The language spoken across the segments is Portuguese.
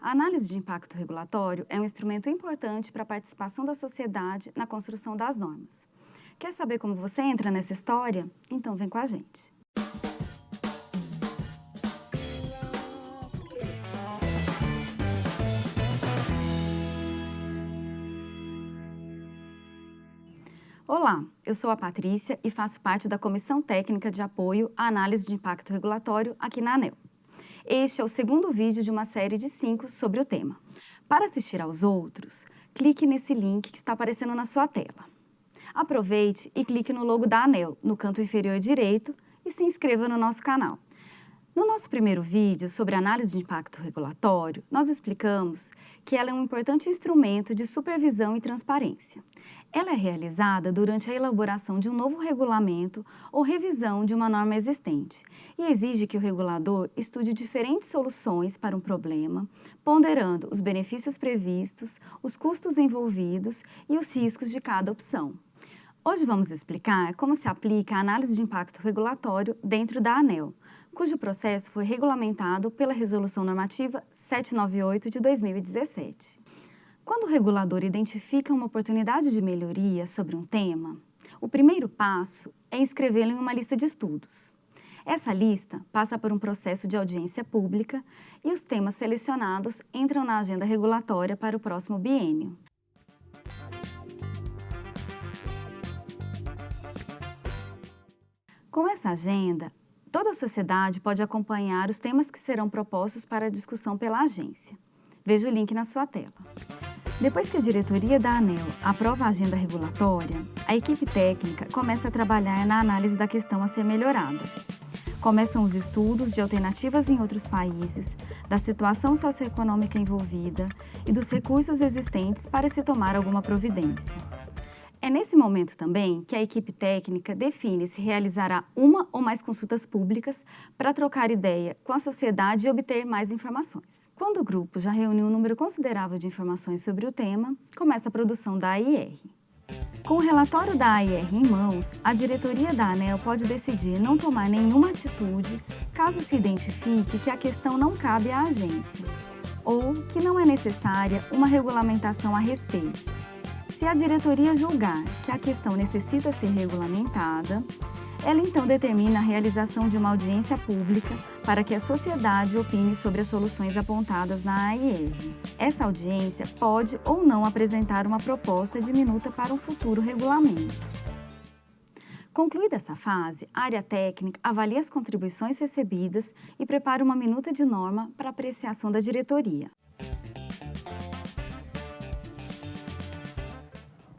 A análise de impacto regulatório é um instrumento importante para a participação da sociedade na construção das normas. Quer saber como você entra nessa história? Então vem com a gente. Olá, eu sou a Patrícia e faço parte da Comissão Técnica de Apoio à Análise de Impacto Regulatório aqui na ANEL. Este é o segundo vídeo de uma série de cinco sobre o tema. Para assistir aos outros, clique nesse link que está aparecendo na sua tela. Aproveite e clique no logo da ANEL, no canto inferior direito, e se inscreva no nosso canal. No nosso primeiro vídeo sobre análise de impacto regulatório, nós explicamos que ela é um importante instrumento de supervisão e transparência. Ela é realizada durante a elaboração de um novo regulamento ou revisão de uma norma existente e exige que o regulador estude diferentes soluções para um problema, ponderando os benefícios previstos, os custos envolvidos e os riscos de cada opção. Hoje vamos explicar como se aplica a análise de impacto regulatório dentro da ANEL, cujo processo foi regulamentado pela Resolução Normativa 798 de 2017. Quando o regulador identifica uma oportunidade de melhoria sobre um tema, o primeiro passo é inscrevê-lo em uma lista de estudos. Essa lista passa por um processo de audiência pública e os temas selecionados entram na agenda regulatória para o próximo biênio. Com essa agenda, Toda a sociedade pode acompanhar os temas que serão propostos para discussão pela agência. Veja o link na sua tela. Depois que a diretoria da ANEL aprova a agenda regulatória, a equipe técnica começa a trabalhar na análise da questão a ser melhorada. Começam os estudos de alternativas em outros países, da situação socioeconômica envolvida e dos recursos existentes para se tomar alguma providência. É nesse momento também que a equipe técnica define se realizará uma ou mais consultas públicas para trocar ideia com a sociedade e obter mais informações. Quando o grupo já reuniu um número considerável de informações sobre o tema, começa a produção da AIR. Com o relatório da AIR em mãos, a diretoria da ANEL pode decidir não tomar nenhuma atitude caso se identifique que a questão não cabe à agência ou que não é necessária uma regulamentação a respeito, se a diretoria julgar que a questão necessita ser regulamentada, ela então determina a realização de uma audiência pública para que a sociedade opine sobre as soluções apontadas na AIR. Essa audiência pode ou não apresentar uma proposta de minuta para um futuro regulamento. Concluída essa fase, a área técnica avalia as contribuições recebidas e prepara uma minuta de norma para apreciação da diretoria.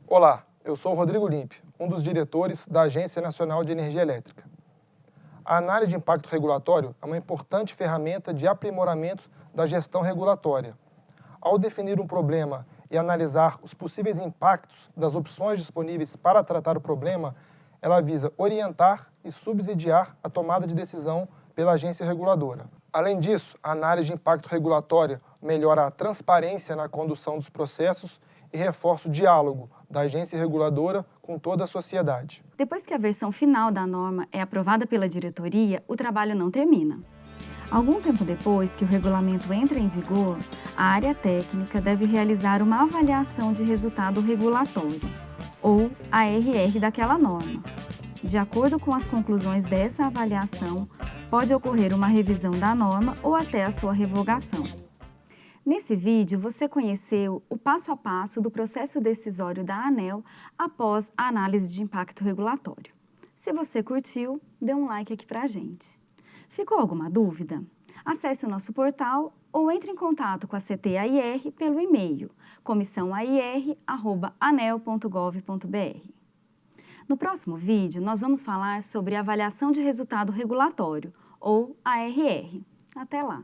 Olá, eu sou Rodrigo Limpe, um dos diretores da Agência Nacional de Energia Elétrica. A análise de impacto regulatório é uma importante ferramenta de aprimoramento da gestão regulatória. Ao definir um problema e analisar os possíveis impactos das opções disponíveis para tratar o problema, ela visa orientar e subsidiar a tomada de decisão pela agência reguladora. Além disso, a análise de impacto regulatório melhora a transparência na condução dos processos e reforça o diálogo da agência reguladora com toda a sociedade. Depois que a versão final da norma é aprovada pela diretoria, o trabalho não termina. Algum tempo depois que o regulamento entra em vigor, a área técnica deve realizar uma avaliação de resultado regulatório, ou ARR daquela norma. De acordo com as conclusões dessa avaliação, pode ocorrer uma revisão da norma ou até a sua revogação. Nesse vídeo, você conheceu o passo a passo do processo decisório da ANEL após a análise de impacto regulatório. Se você curtiu, dê um like aqui pra gente. Ficou alguma dúvida? Acesse o nosso portal ou entre em contato com a CTAIR pelo e-mail comissãoair.anel.gov.br. No próximo vídeo, nós vamos falar sobre avaliação de resultado regulatório, ou ARR. Até lá!